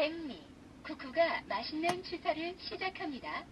백미, 쿠쿠가 맛있는 추사를 시작합니다.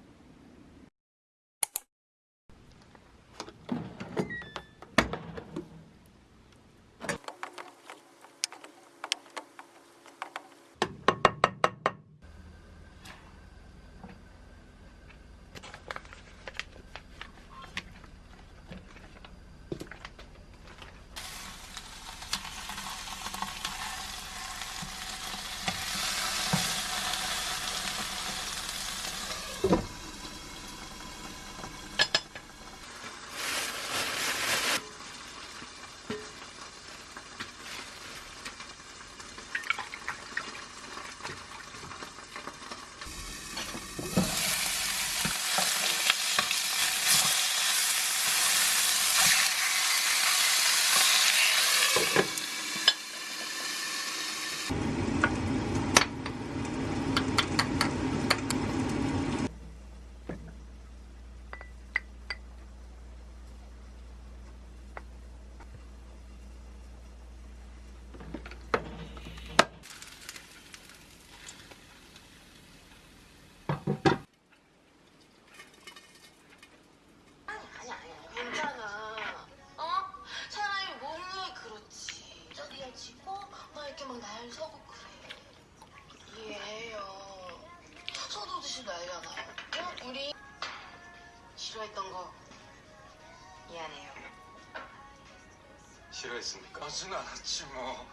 있습니까? 하진 않았지 뭐.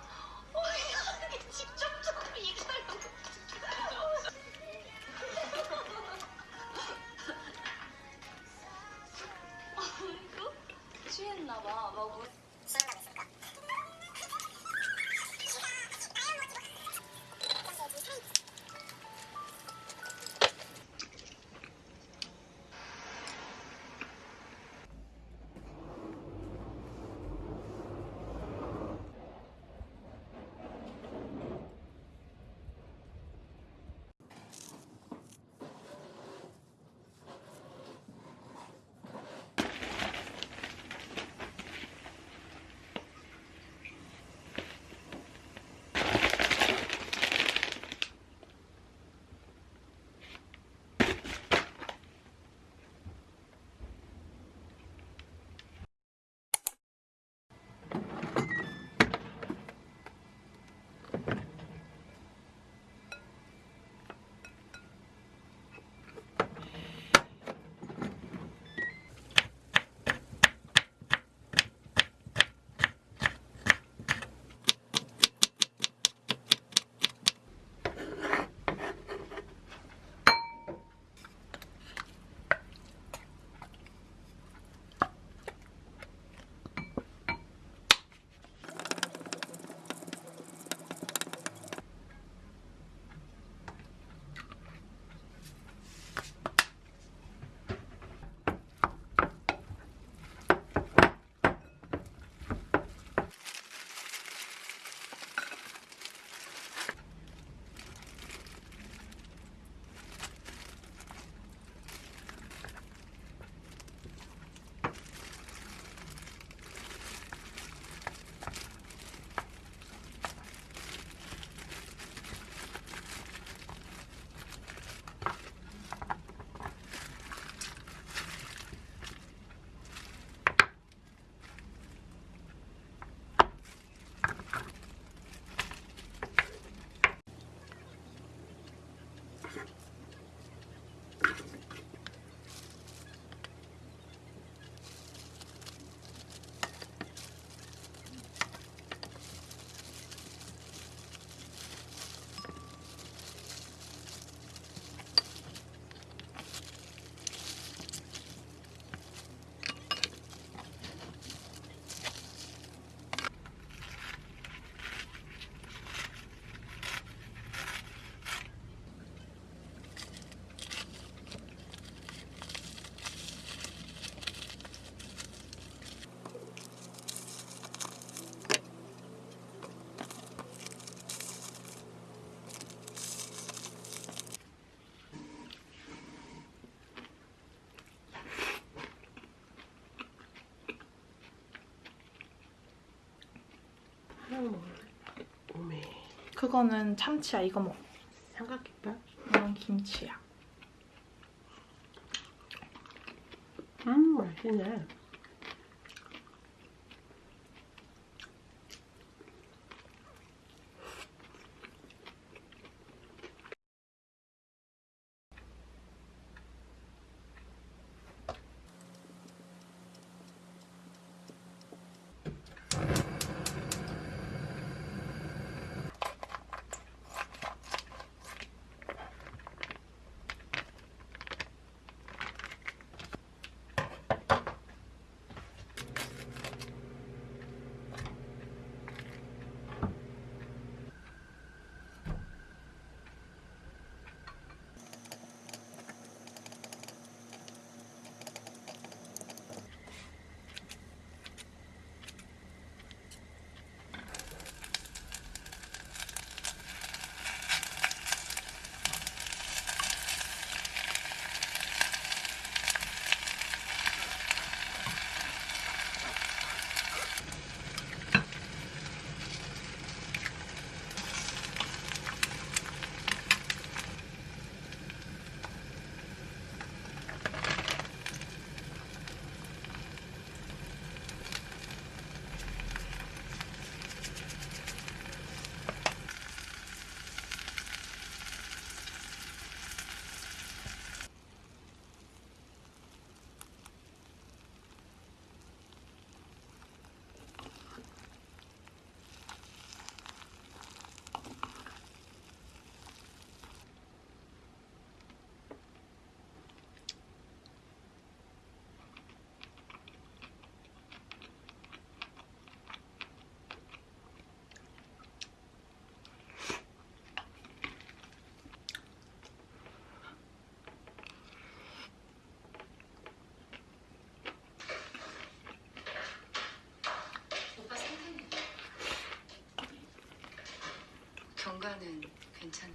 어, 직접적으로 얘기하려고. 그거는 참치야. 이거 뭐? 삼각김밥? 이건 김치야. 음, 맛있네. 경과는 괜찮.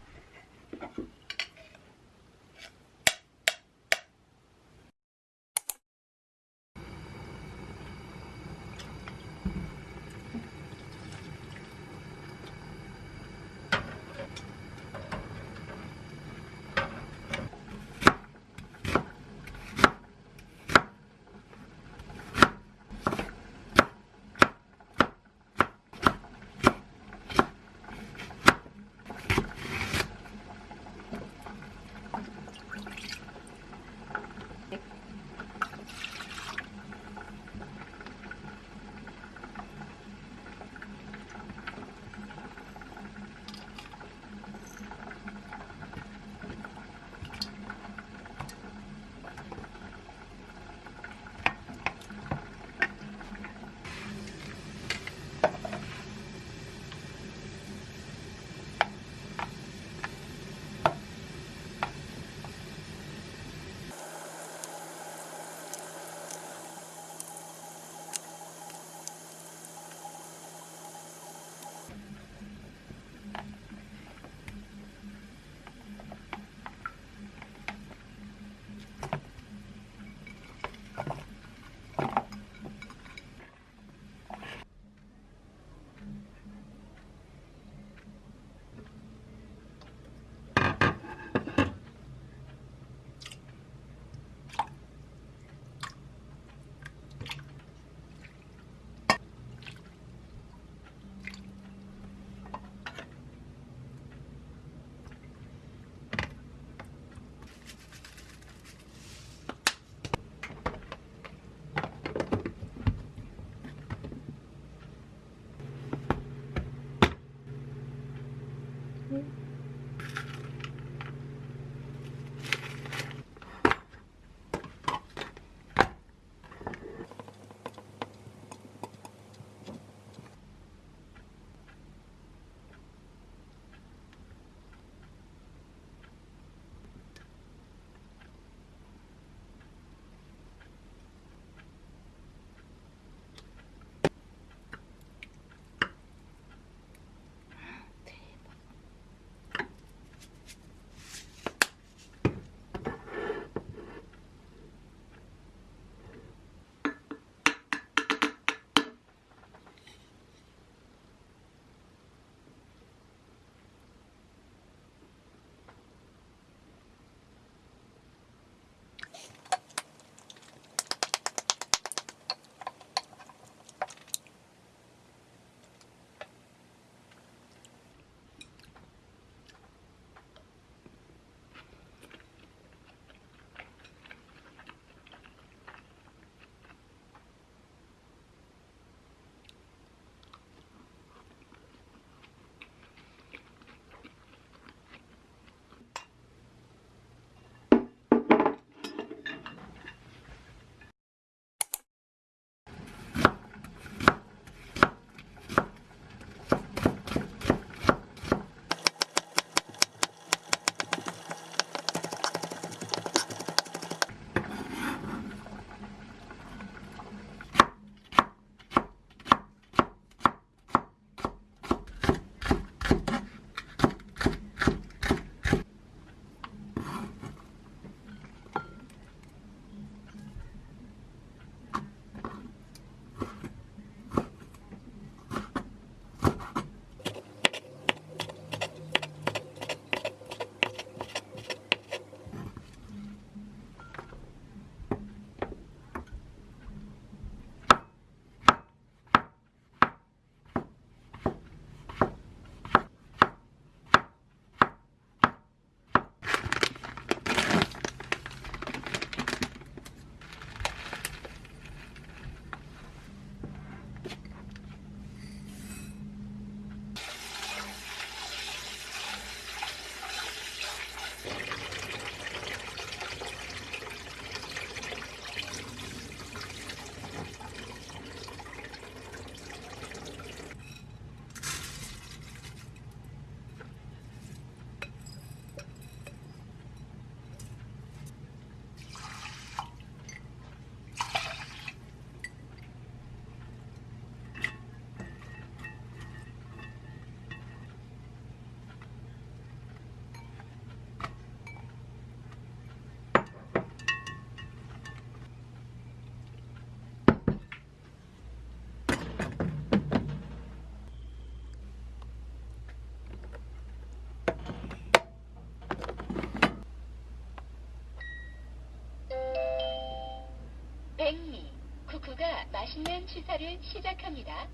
맛있는 취사를 시작합니다.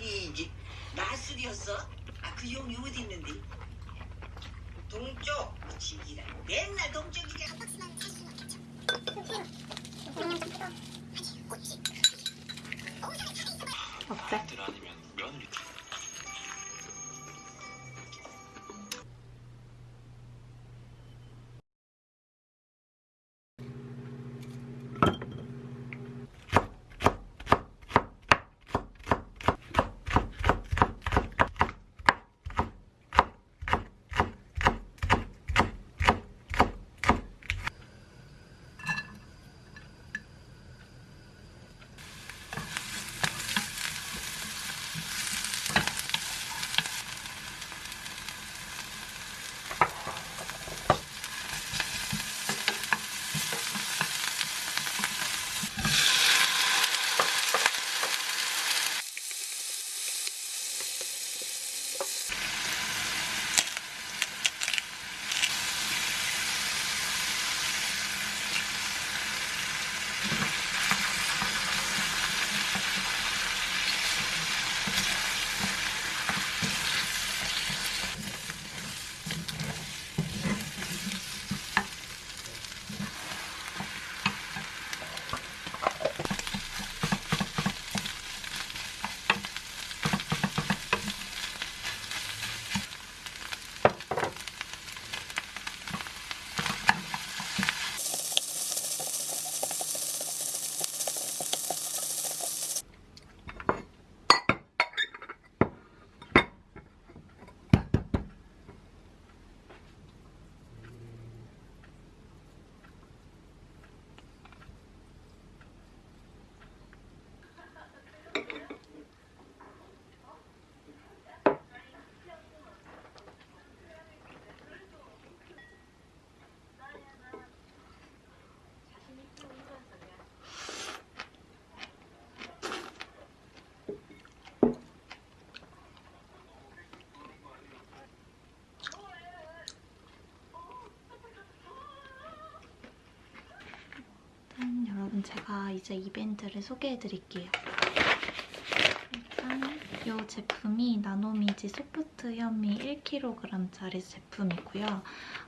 이게 마술이었어? 아 그 용이 어디 있는데? 동쪽 지기라 맨날 동쪽이가 어때? 아들 아니면 며느리 일단 제가 이제 이벤트를 소개해 드릴게요. 일단 이 제품이 나노미지 소프트 현미 1kg짜리 제품이고요.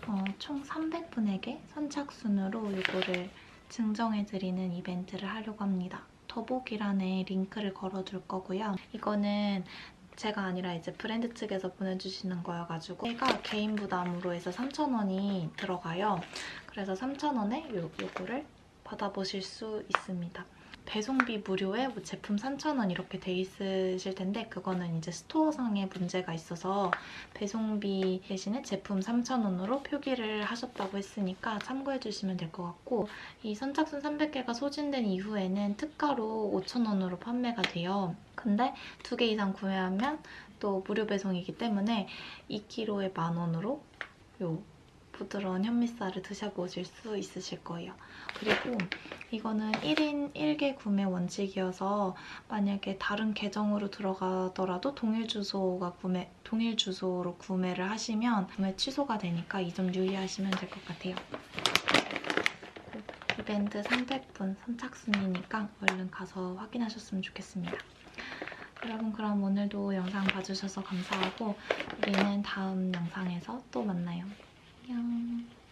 어, 총 300분에게 선착순으로 이거를 증정해드리는 이벤트를 하려고 합니다. 더보기란에 링크를 걸어둘 거고요. 이거는 제가 아니라 이제 브랜드 측에서 보내주시는 거여가지고 제가 개인 부담으로 해서 3,000원이 들어가요. 그래서 3,000원에 요, 요거를 받아보실 수 있습니다. 배송비 무료에 뭐 제품 3,000원 이렇게 돼 있으실 텐데 그거는 이제 스토어상에 문제가 있어서 배송비 대신에 제품 3,000원으로 표기를 하셨다고 했으니까 참고해 주시면 될 것 같고 이 선착순 300개가 소진된 이후에는 특가로 5,000원으로 판매가 돼요. 근데 두 개 이상 구매하면 또 무료 배송이기 때문에 2kg에 만 원으로 요 부드러운 현미쌀을 드셔보실 수 있으실 거예요. 그리고 이거는 1인 1개 구매 원칙이어서 만약에 다른 계정으로 들어가더라도 동일 주소가 구매 동일 주소로 구매를 하시면 구매 취소가 되니까 이 점 유의하시면 될 것 같아요. 이벤트 300분 선착순이니까 얼른 가서 확인하셨으면 좋겠습니다. 여러분 그럼 오늘도 영상 봐주셔서 감사하고 우리는 다음 영상에서 또 만나요. 안녕.